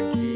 aqui.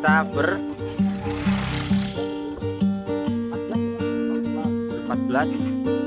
kita ber 14 14